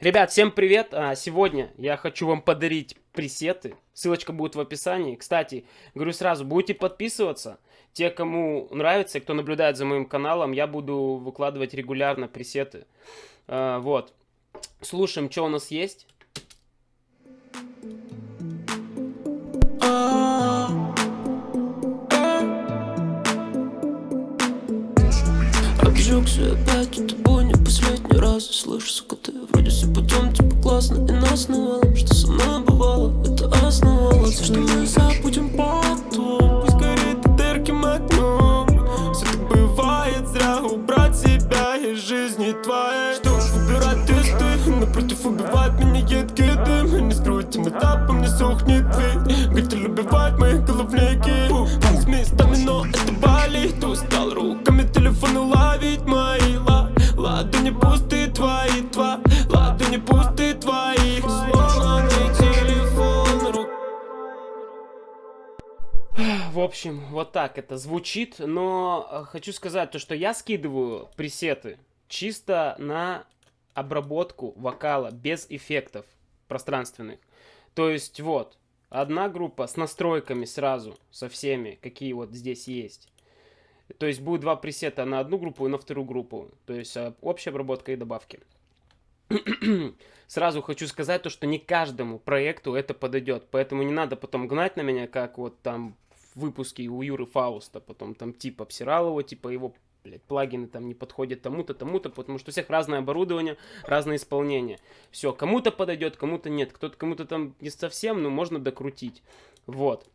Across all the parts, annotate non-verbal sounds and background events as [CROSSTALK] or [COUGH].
Ребят, всем привет! А, сегодня я хочу вам подарить пресеты. Ссылочка будет в описании. Кстати, говорю сразу, будете подписываться. Те, кому нравится, кто наблюдает за моим каналом, я буду выкладывать регулярно пресеты. А, вот. Слушаем, что у нас есть. Обжегся опять тобой не последний раз Слышь, сука, ты все путем, типа классно И нас навалом, что со мной бывало Это основало, все, что мы забудем потом Пусть горит ярким огнем Все так бывает, зря убрать себя из жизни твоей. Что ж, выбирать тесты, напротив убивает меня едкий дым Не скрою, тем этапом не сохнет дверь В общем, вот так это звучит, но э, хочу сказать то, что я скидываю пресеты чисто на обработку вокала без эффектов пространственных. То есть вот, одна группа с настройками сразу, со всеми, какие вот здесь есть. То есть будет два пресета на одну группу и на вторую группу. То есть э, общая обработка и добавки. [CLEARS THROAT] Сразу хочу сказать то, что не каждому проекту это подойдет. Поэтому не надо потом гнать на меня, как вот там выпуске у Юры Фауста. Потом там типа обсирал его, типа его блядь, плагины там не подходят тому-то, тому-то, потому что у всех разное оборудование, разное исполнение. Все, кому-то подойдет, кому-то нет, кто-то кому-то там не совсем, но можно докрутить. Вот.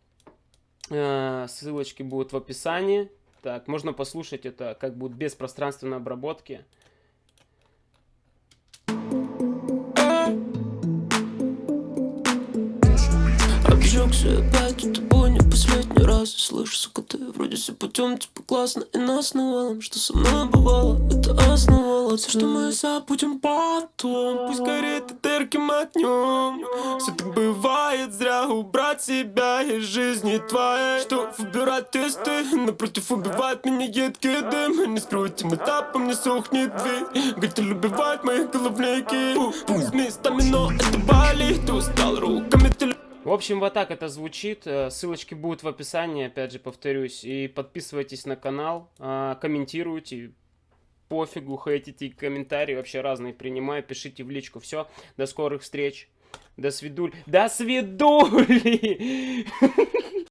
Э, ссылочки будут в описании. Так, можно послушать это, как будет без пространственной обработки. Обжегся опять с тобой не последний раз. Слышь, сука, ты вроде все путем, типа классно И нас навалом, что со мной бывало Это основало. Все, что мы забудем потом Пусть горит это ярким огнем Все так бывает, зря убрать себя из жизни твоей. Что выбирать тесты, напротив убивает меня едкий дым. И не скрою, тем этапом не сохнет дверь. Готель убивает мои головники. С местами, но это болит Устал руками телефон В общем, вот так это звучит. Э, Ссылочки будут в описании, опять же, повторюсь. И подписывайтесь на канал, а, комментируйте. Пофигу, хейтите комментарии, вообще разные принимаю. Пишите в личку. Все, до скорых встреч. До свидуль. До свидули! [LAUGHS]